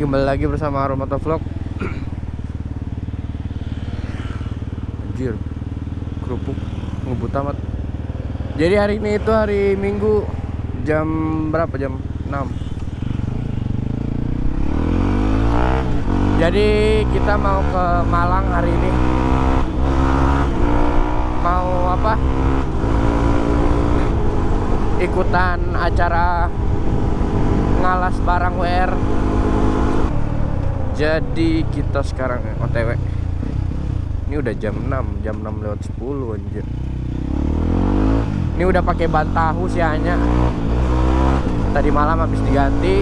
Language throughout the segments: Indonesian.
Kembali lagi bersama Aromato Vlog. Anjir, kerupuk ngebut amat. Jadi hari ini itu hari Minggu jam berapa? Jam 6. Jadi kita mau ke Malang hari ini. Mau apa? Ikutan acara ngalas barang WR jadi kita sekarang OTW ini udah jam 6 jam 6 lewat 10 anjir. Ini udah pakai ban tahu sih hanya tadi malam habis diganti.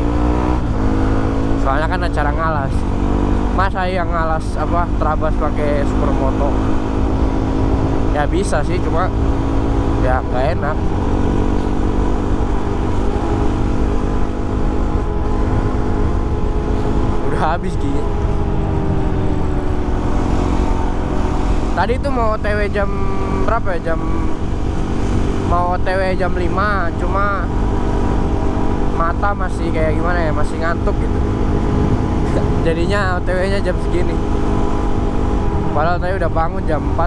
Soalnya kan acara ngalas. Masa yang ngalas apa terabas pakai supermoto? Ya bisa sih cuma ya nggak enak udah habis gini tadi itu mau otw jam berapa ya? Jam mau otw jam 5 cuma mata masih kayak gimana ya? Masih ngantuk gitu. Jadinya otw nya jam segini. Padahal tadi udah bangun jam 4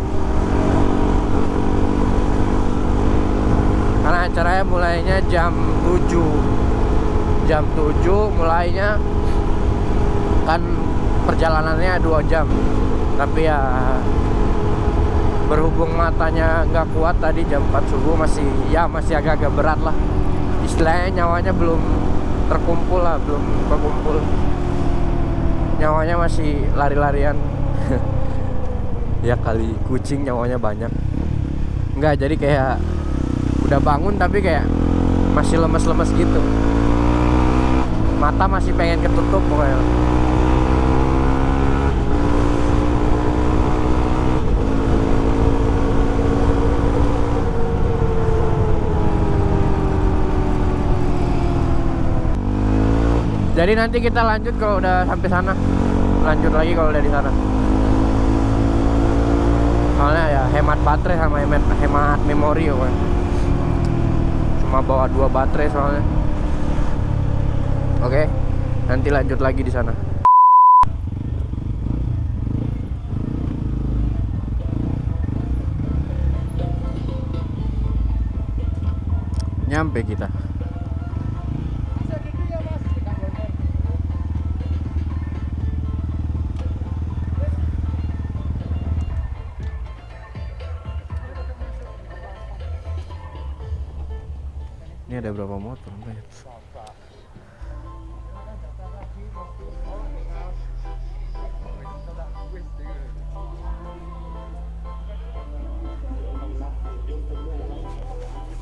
karena acaranya mulainya jam 7 jam 7 mulainya kan perjalanannya dua jam. Tapi ya berhubung matanya nggak kuat tadi jam 4 subuh masih ya masih agak-agak berat lah. Istilahnya nyawanya belum terkumpul lah belum terkumpul nyawanya masih lari-larian. Ya kali kucing nyawanya banyak. Nggak jadi kayak udah bangun tapi kayak masih lemes-lemes gitu. Mata masih pengen ketutup pokoknya Jadi nanti kita lanjut kalau udah sampai sana. Lanjut lagi kalau udah di sana. Soalnya ya hemat baterai sama hemat, hemat memori ya kan. Cuma bawa dua baterai soalnya. Oke, nanti lanjut lagi di sana. Nyampe kita.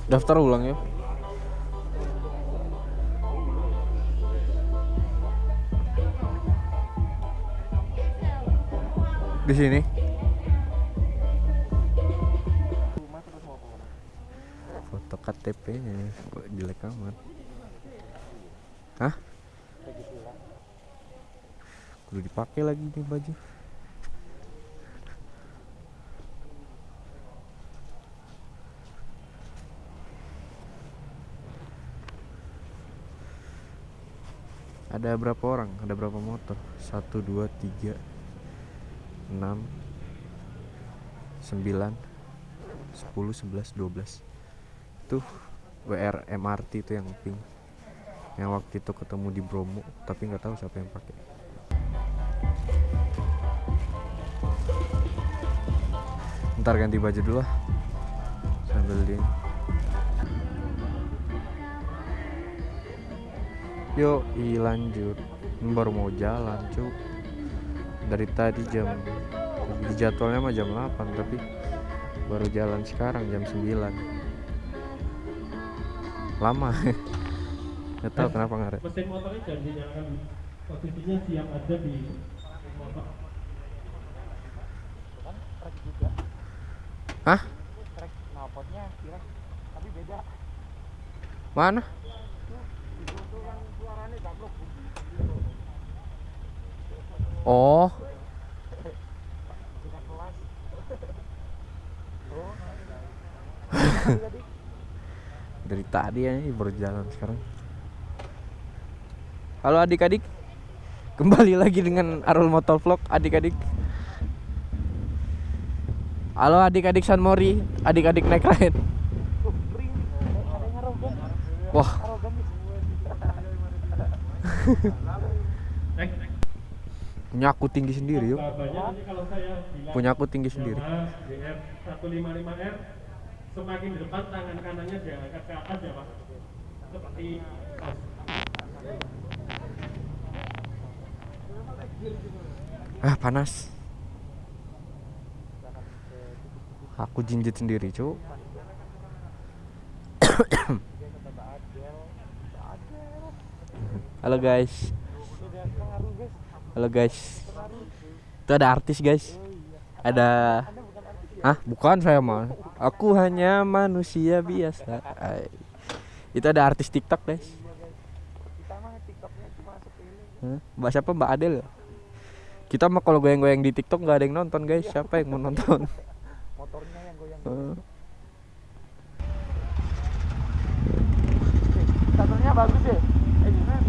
Daftar ulang ya. Di sini. Foto KTP-nya kok jelek amat. Hah? Kudu dipakai lagi nih baju. Ada berapa orang? Ada berapa motor? Satu, dua, tiga, enam, sembilan, sepuluh, sebelas, dua belas. Tuh WR MRT itu yang pink. Yang waktu itu ketemu di Bromo, tapi nggak tahu siapa yang pakai. Ntar ganti baju dulu lah. Sambil di Yuk, i lanjut. Ini baru mau jalan, cuk. Dari tadi jam di jadwalnya mah jam 8, tapi baru jalan sekarang jam 9. Lama. Gak tahu kenapa ngaret. mesin motornya jangan dinyalakan posisinya siap ada di motor kan Hah? trek knalpotnya kira tapi beda Mana? itu tuh yang suaranya gablok Oh, kita kelas oh dari tadi ya ini baru jalan sekarang. Halo adik-adik. Kembali lagi dengan Arul Motor Vlog adik-adik. Halo adik-adik San Mori, adik-adik naik lain. Wah, punya aku tinggi sendiri yuk. Punya aku tinggi sendiri. Mas BR 155R semakin depan tangan kanannya diangkat ke atas ya Mas. Seperti Ah, panas. Aku jinjit sendiri, Cuk. Halo guys. Halo guys. Itu ada artis, guys. Ada Ah, bukan saya mah. Aku hanya manusia biasa. Ay. Itu ada artis TikTok, guys. Kita mah TikToknya cuma sepele. Hah? Mbak siapa? Mbak Adel. Kita mah kalau goyang-goyang di TikTok nggak ada yang nonton, guys. Siapa yang mau nonton? Motornya yang goyang. Statornya bagus ya. Eh, gimana?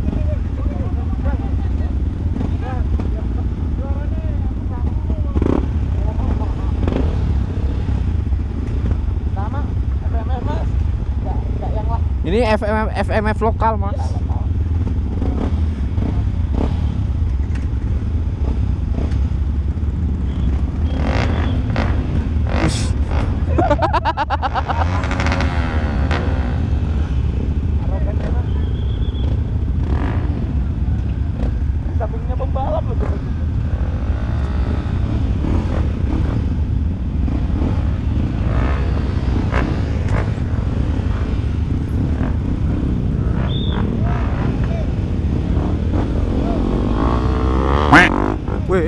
Sama FMF mas, nggak nggak yang lah. Ini FMF FMF lokal, Mas.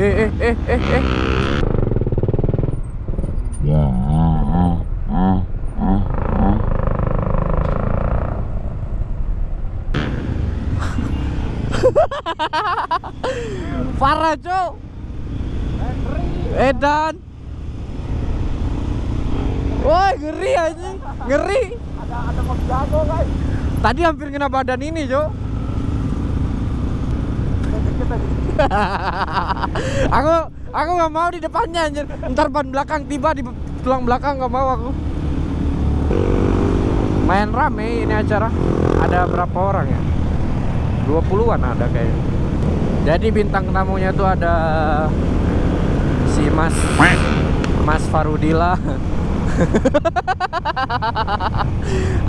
Eh, eh, eh, eh, eh. Parah, Cok. Edan. Woi, ngeri anjing. Ngeri. Ada ada jago guys. Tadi hampir kena badan ini, Cok. Dikit tadi. aku aku nggak mau di depannya anjir. Ntar ban belakang tiba di tulang belakang nggak mau aku. Main rame ini acara. Ada berapa orang ya? 20-an ada kayaknya. Jadi bintang tamunya tuh ada si Mas Mas Farudila.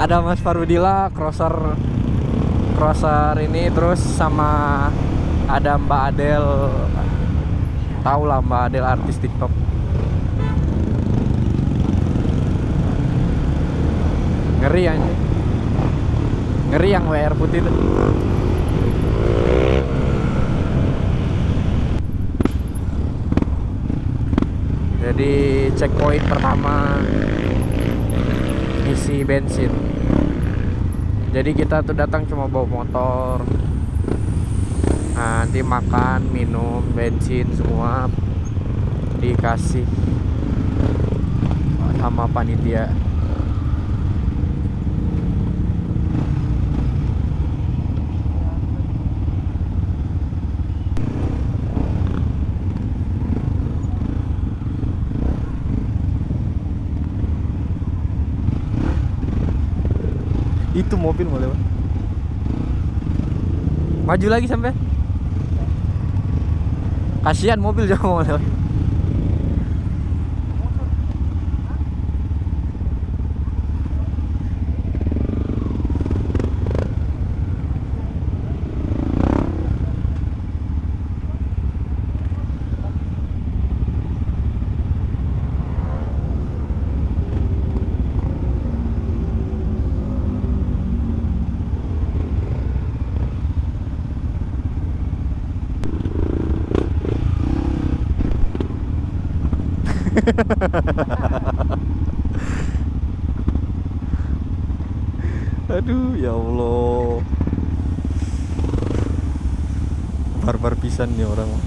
ada Mas Farudila crosser crosser ini terus sama ada Mbak Adel tahu lah Mbak Adel artis TikTok. Ngeri anjing. Ngeri yang WR putih tuh jadi checkpoint pertama isi bensin. Jadi kita tuh datang cuma bawa motor Nanti makan, minum, bensin semua dikasih sama panitia. Itu mobil mau lewat. Maju lagi sampai. Kasihan mobil jauh. Aduh, ya Allah. Barbar pisan nih orang.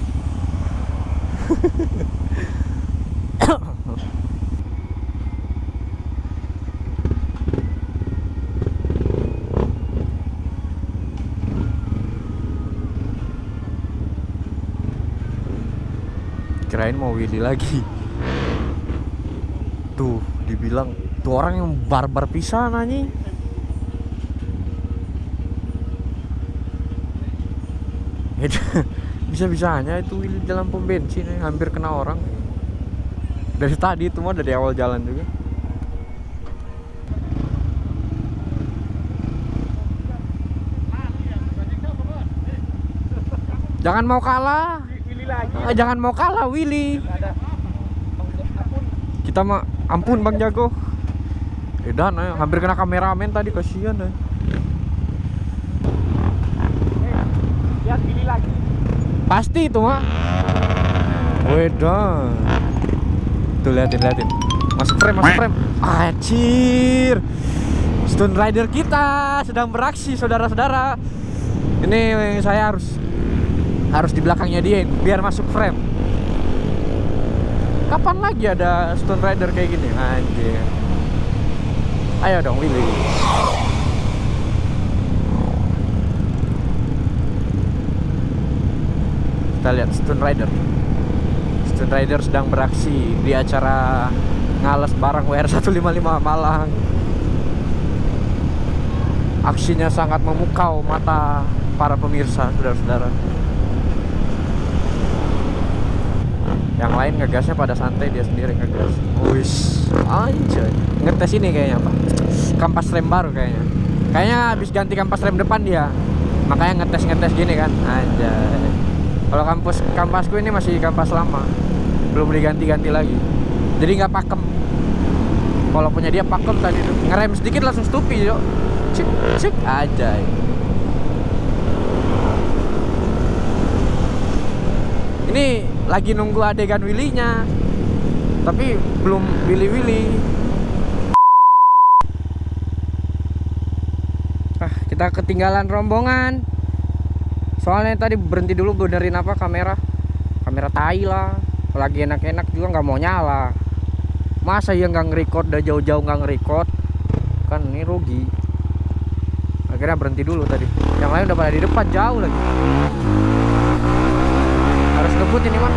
kirain mau Willy lagi tuh dibilang tuh orang yang barbar pisan anjing. Bisa-bisanya itu Willy jalan pom bensin eh, hampir kena orang. Dari tadi itu mah dari awal jalan juga. Jangan mau kalah. Willy lagi. Ah, jangan mau kalah Willy. Kita mah ampun Bang Jago Edan eh, hampir kena kameramen tadi kasihan eh. Eh, lihat Willy lagi. Pasti itu mah. Wedan. Tuh liatin liatin. Masuk frame, masuk frame. Anjir. Stone Rider kita sedang beraksi saudara-saudara. Ini saya harus harus di belakangnya dia biar masuk frame. Kapan lagi ada Stone Rider kayak gini? Anjir. Ayo dong Willy. kita lihat Stone Rider Stone Rider sedang beraksi di acara ngales barang WR155 Malang aksinya sangat memukau mata para pemirsa saudara-saudara yang lain ngegasnya pada santai dia sendiri ngegas. Wis. Anjay. Ngetes ini kayaknya apa kampas rem baru kayaknya. Kayaknya habis ganti kampas rem depan dia. Makanya ngetes ngetes gini kan. Anjay. Kalau kampus kampasku ini masih kampas lama. Belum diganti-ganti lagi. Jadi nggak pakem. Kalau punya dia pakem tadi tuh. Ngerem sedikit langsung stupi yo cek cek aja ini lagi nunggu adegan Willy-nya. Tapi belum Willy Willy ah kita ketinggalan rombongan. Soalnya tadi berhenti dulu benerin apa kamera. Kamera tai lah. Lagi enak-enak juga nggak mau nyala. Masa ya nggak nge-record udah jauh-jauh nggak nge-record? Kan ini rugi. Akhirnya berhenti dulu tadi. Yang lain udah pada di depan jauh lagi ngebut ini mah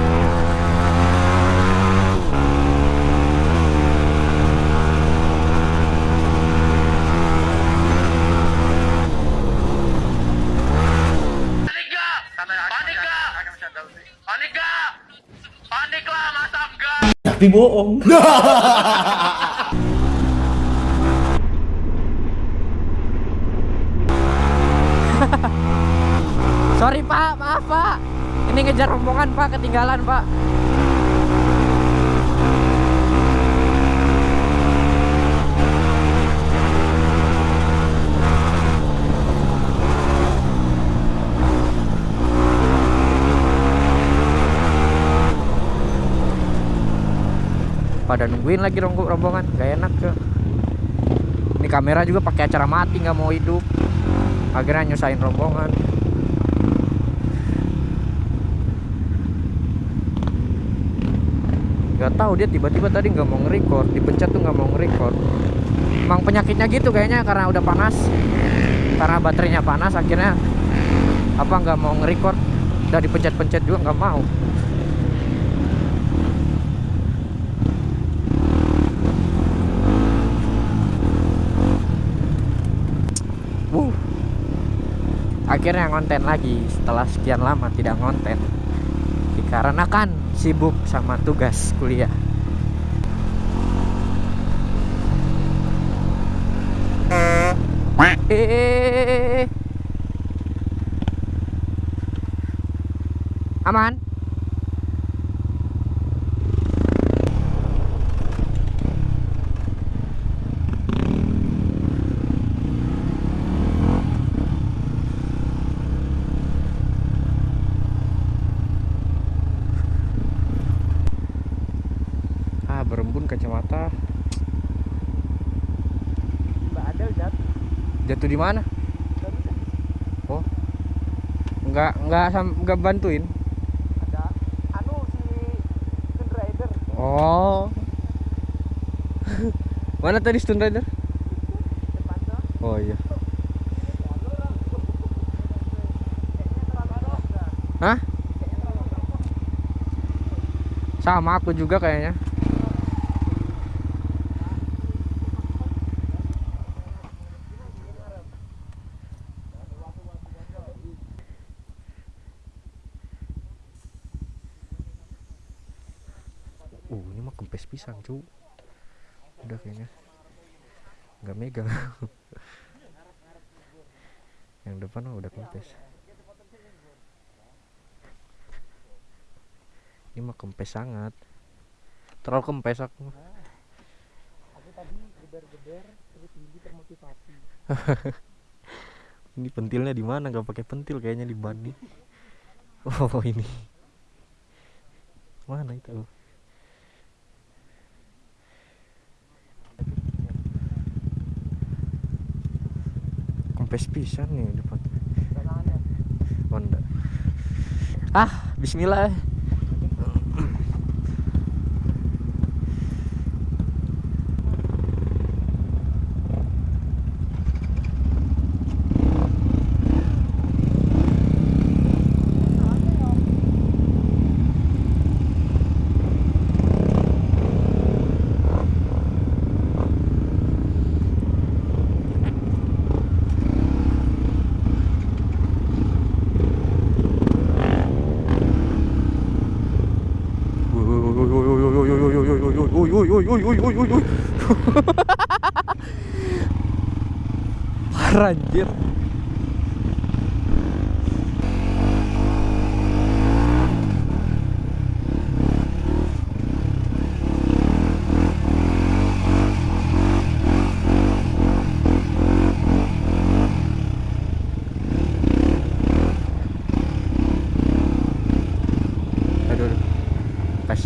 masa enggak? sorry pak. Maaf pak ini ngejar rombongan pak. Ketinggalan pak. Pada nungguin lagi rombongan. Gak enak ke ini kamera juga pakai acara mati nggak mau hidup. Akhirnya nyusahin rombongan nggak tahu dia tiba-tiba tadi nggak mau nge-record dipencet tuh nggak mau nge-record. Emang penyakitnya gitu kayaknya karena udah panas. Karena baterainya panas akhirnya apa nggak mau nge-record. Udah dipencet-pencet juga nggak mau. Wuh. akhirnya ngonten lagi setelah sekian lama tidak ngonten. Dikarenakan sibuk sama tugas kuliah. Eh. aman ah berembun kacamata Mbak ada Zat. Di mana? Oh. Nggak nggak sam- nggak bantuin? Ada. Anu si Stone Rider. oh. Mana tadi Stone Rider? Oh iya. Hah? sama aku juga kayaknya uh ini mah kempes pisang cu. Udah kayaknya. Nggak megang. Yang depan mah udah kempes. Ini mah kempes sangat. Terlalu kempes aku ini pentilnya di mana? Nggak pakai pentil kayaknya di ban nih. Oh ini. Mana itu kempes pisan nih depan. Honda. Ah Bismillah anjir.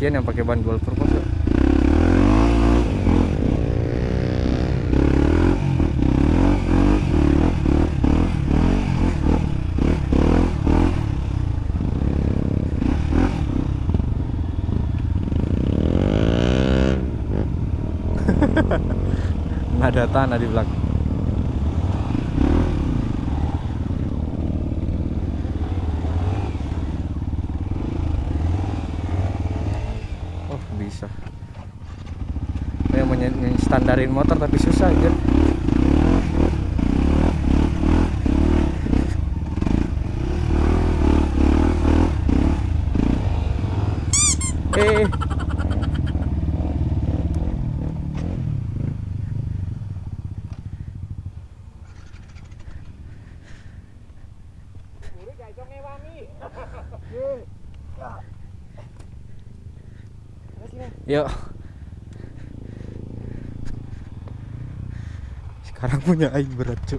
Yang pakai ban dual ya. nggak ada tanah di belakang. Oh bisa. Ny- standarin motor tapi susah aja Yuk. Sekarang punya air berat, Cuk.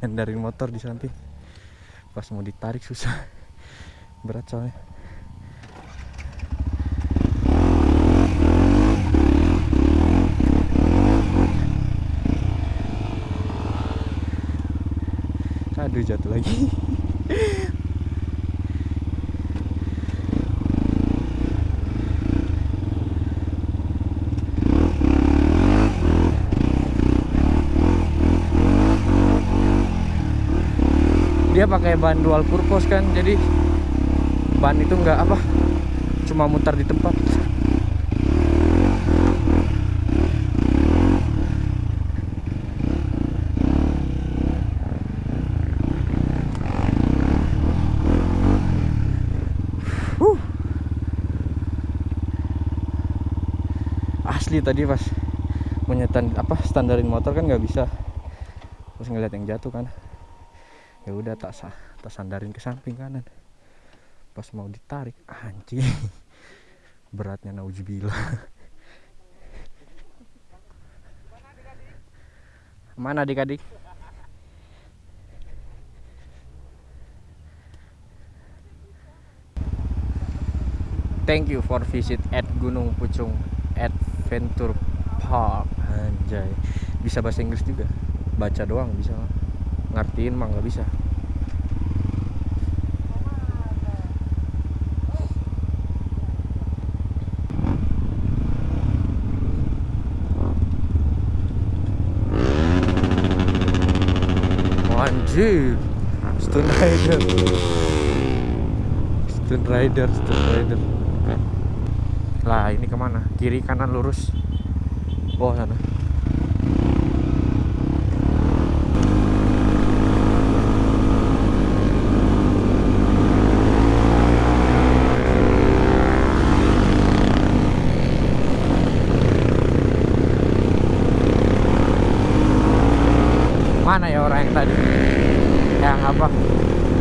Nyandarin motor di samping. Pas mau ditarik susah. Berat soalnya. Aduh jatuh lagi. Dia pakai ban dual purpose kan, jadi ban itu nggak apa, cuma mutar di tempat. Huh. Asli tadi pas menyetan apa standarin motor kan nggak bisa. Terus ngeliat yang jatuh kan. Ya udah tak sah, tak sandarin ke samping kanan. Pas mau ditarik, anjing. Beratnya nauzubillah. Mana adik-adik? Thank you for visit at Gunung Pucung Adventure Park. Anjay. Bisa bahasa Inggris juga? Baca doang bisa. Ngertiin mah nggak bisa. Anjir. Stone Rider. Stone Rider Stone Rider. Lah, ini ke mana? Kiri, kanan, lurus. Oh, sana. Mana ya orang yang tadi? Yang apa?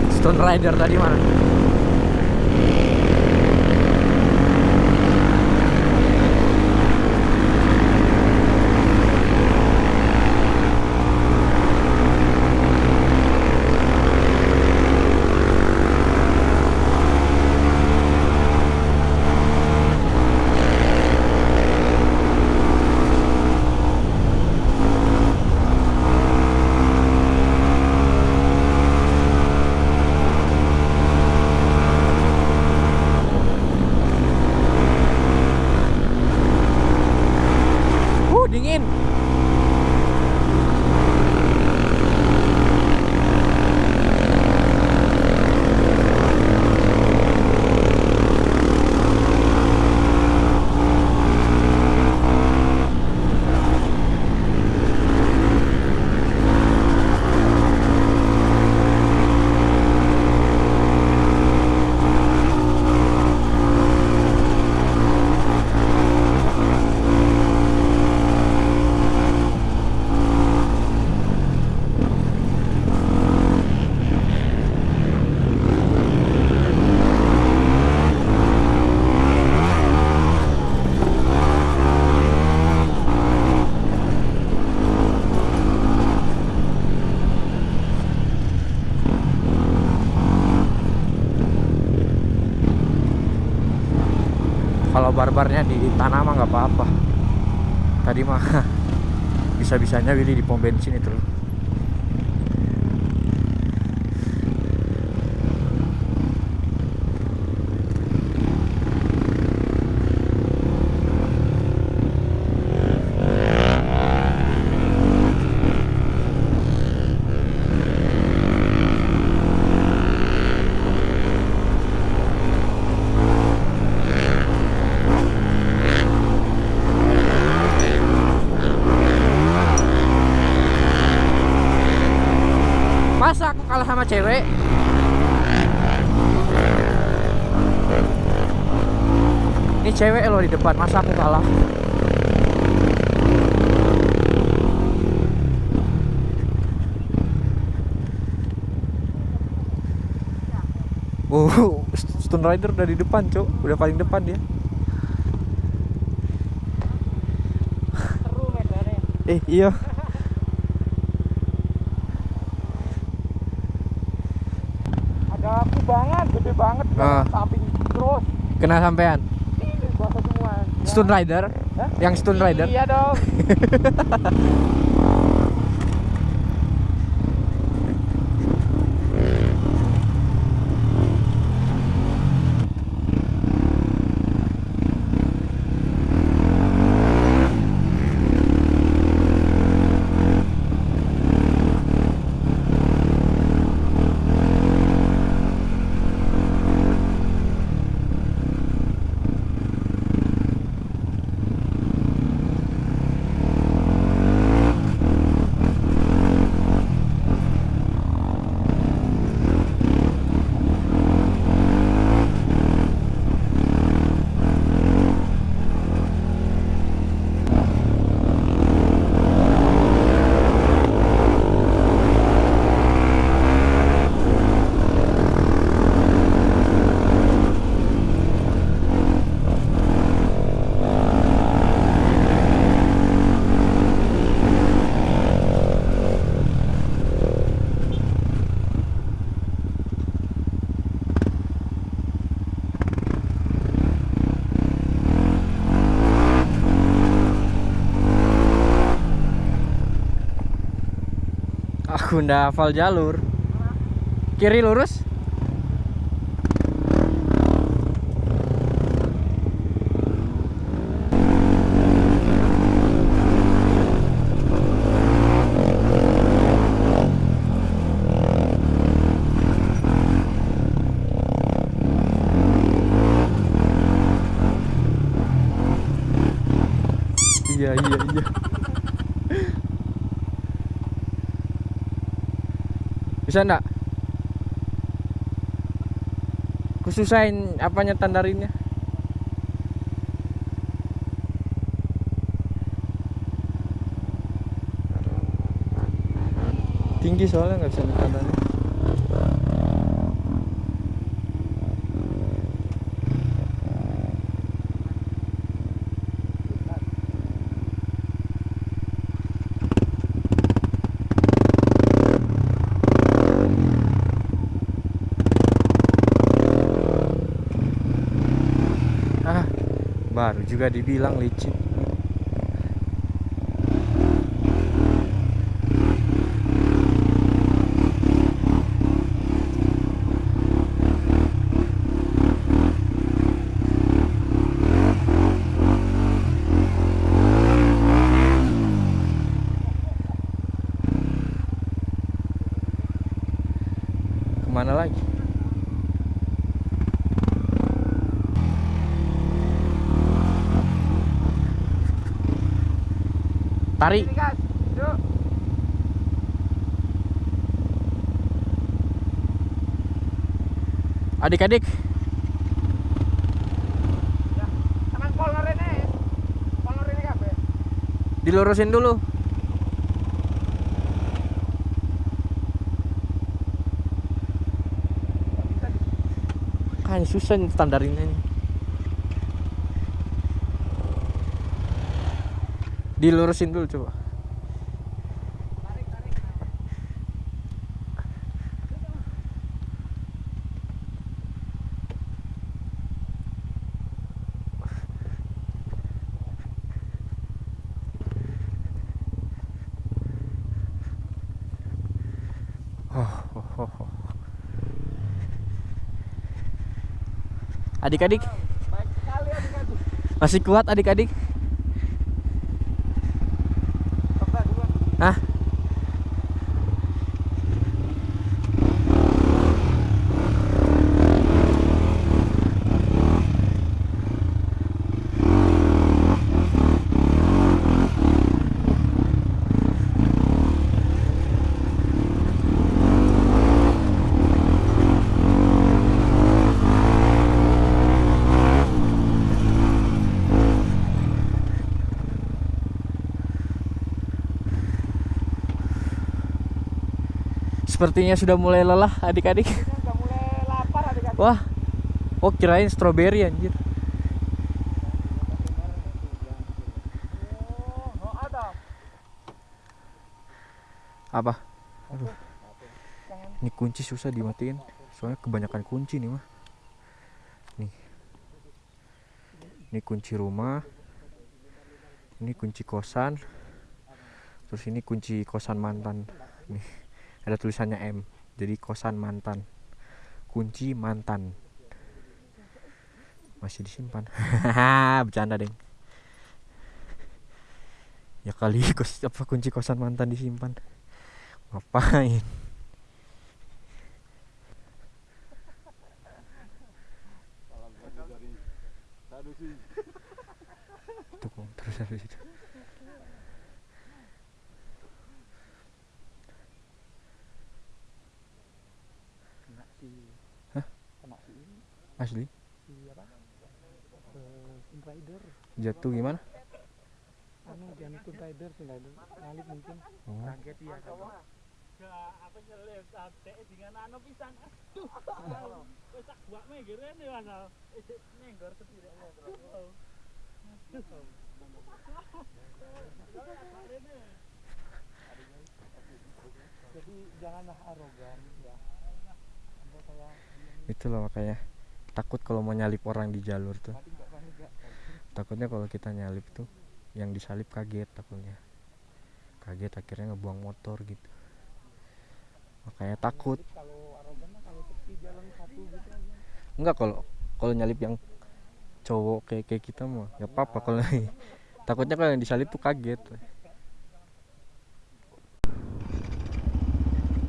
Stone Rider tadi mana? Uh, dingin. Kalau barbarnya di tanah mah nggak apa-apa. Tadi mah bisa-bisanya Willy di pom bensin itu. Masa aku kalah cewek? Ini cewek loh di depan, masa aku kalah? Oh, Stone Rider udah di depan, Cuk. Udah paling depan dia. Eh, iya. Ada kubangan Ah. samping terus. Kena sampean. Ini basah semua. Ya. Stone Rider? Hah? Yang Stone Rider? Iya dong. Aku ndak hafal jalur. Kiri lurus? iya iya iya bisa enggak kususain apanya tandarinnya? Tinggi soalnya nggak bisa tandarin ah baru juga dibilang licin ke mana lagi tarik. Ini adik-adik. Ini. Ini dilurusin dulu. Kan susah nih standarinnya dilurusin dulu coba adik-adik. masih kuat adik-adik? Coba duluan. Hah? Sepertinya sudah mulai lelah adik-adik. Ini udah mulai lapar adik-adik. Wah. Oh, kirain stroberi anjir. Oh, oh. Apa? Aduh. Ini kunci susah dimatiin. Soalnya kebanyakan kunci nih mah. Nih. Ini kunci rumah. Ini kunci kosan. Terus ini kunci kosan mantan. Nih. Ada tulisannya M. Jadi kosan mantan. Kunci mantan. Masih disimpan. Bercanda, Deng. Ya kali kos apa kunci kosan mantan disimpan. Ngapain? Kok, terus habis itu. Kena si Hah? Kena si ini, Asli? apa? Eh. Jatuh gimana? Anu jangan Sin Rider, Sin Rider. Nyalip mungkin. Oh. Kaget ya kan. apa nyelip sate dengan anu pisan aduh wis tak buat megere nih mas nenggor sendiri aduh Jadi janganlah arogan ya. Sampai kayak Itu loh makanya takut kalau mau nyalip orang di jalur tuh. Takutnya kalau kita nyalip tuh yang disalip kaget takutnya. Kaget akhirnya ngebuang motor gitu. Makanya takut. Enggak kalau kalau nyalip yang cowok kayak kayak kita mah nggak apa-apa kalau takutnya kalau yang disalip tuh kaget.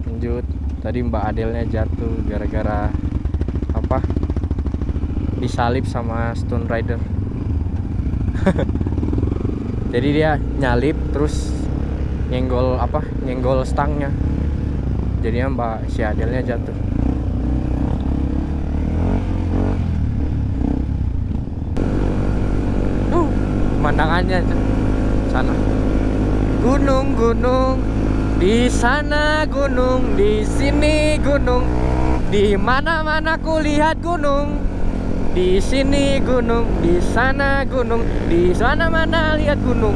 Lanjut. Tadi Mbak Adelnya jatuh gara-gara apa? Disalip sama Stone Rider. jadi dia nyalip terus nyenggol apa nyenggol stangnya. Jadinya mbak si Adelnya jatuh. Tuh, pemandangannya sana. Gunung gunung di sana gunung di sini gunung. Di mana mana ku lihat gunung di sini gunung di sana gunung di sana mana lihat gunung.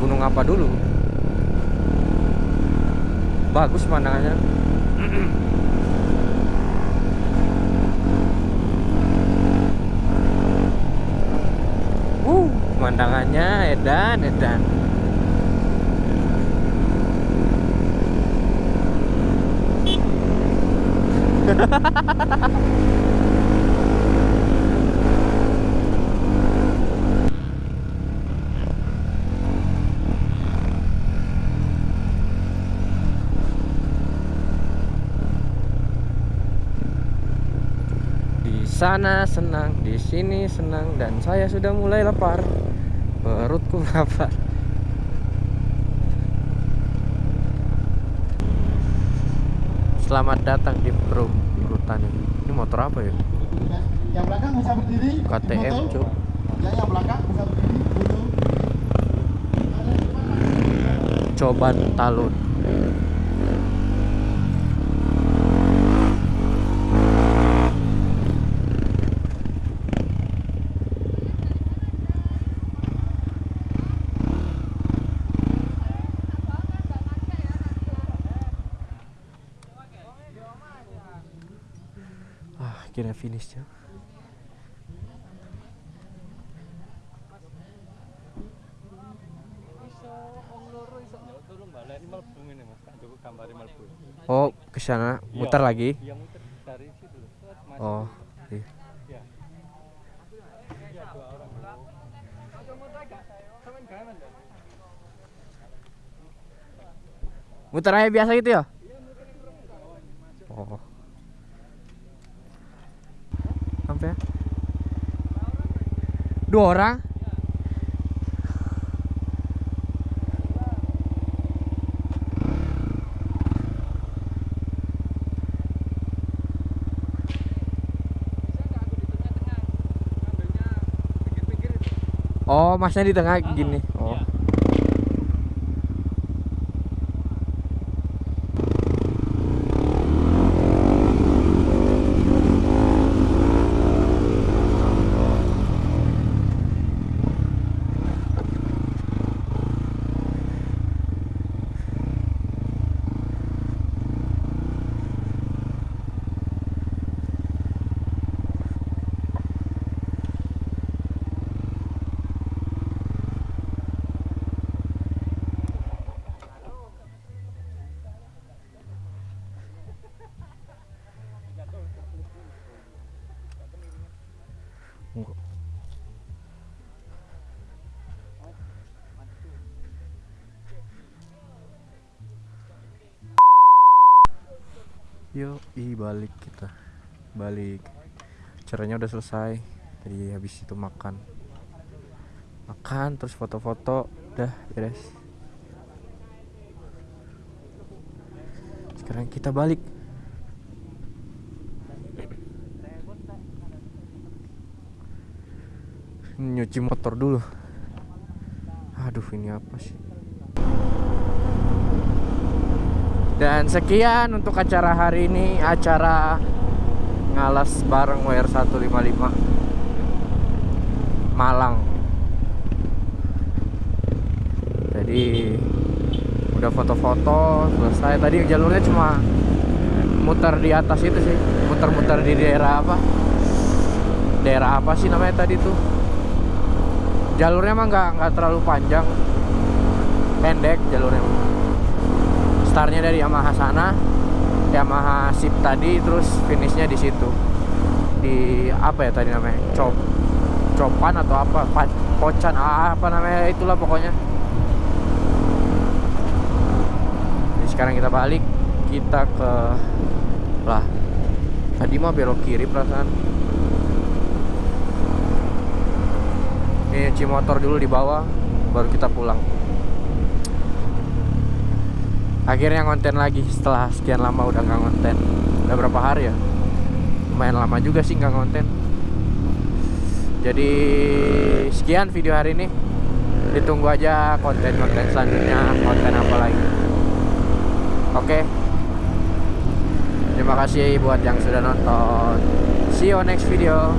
Gunung apa dulu? Bagus pemandangannya. Uh pemandangannya edan edan. Di sana senang, di sini senang dan saya sudah mulai lapar. Perutku lapar. Selamat datang di Perum Perhutani. Ini motor apa ya? Yang belakang bisa berdiri. KTM. Cuk. Ya, yang belakang bisa berdiri. Coban Talun. Ah, akhirnya finish ya. Oh, ke sana muter lagi. Iya muter dari situ. Oh, iya. Iya. Iya. Muter aja biasa gitu ya? Oh. Sampai ya? Dua orang? Oh, masnya di tengah gini. Oh. Enggak. Yuk, i balik kita. Balik. Acaranya udah selesai. Tadi habis itu makan. Makan terus foto-foto, udah beres. Sekarang kita balik. nyuci motor dulu aduh ini apa sih dan sekian untuk acara hari ini acara ngalas bareng WR155 Malang. Jadi udah foto-foto selesai. Tadi jalurnya cuma muter di atas itu sih. Muter-muter di daerah apa? Daerah apa sih namanya tadi tuh? Jalurnya emang nggak nggak terlalu panjang. Pendek jalurnya startnya dari Yamaha sana Yamaha Sip tadi terus finishnya di situ. Di apa ya tadi namanya? Cop copan atau apa? Pa- pocan ah, apa namanya? Itulah pokoknya. Jadi sekarang kita balik kita ke lah tadi mah belok kiri perasaan. Nyuci motor dulu di bawah baru kita pulang akhirnya konten lagi setelah sekian lama udah nggak konten udah berapa hari ya? Lumayan lama juga sih nggak konten jadi sekian video hari ini. Ditunggu aja konten-konten selanjutnya konten apa lagi. Oke. Terima kasih buat yang sudah nonton. See you next video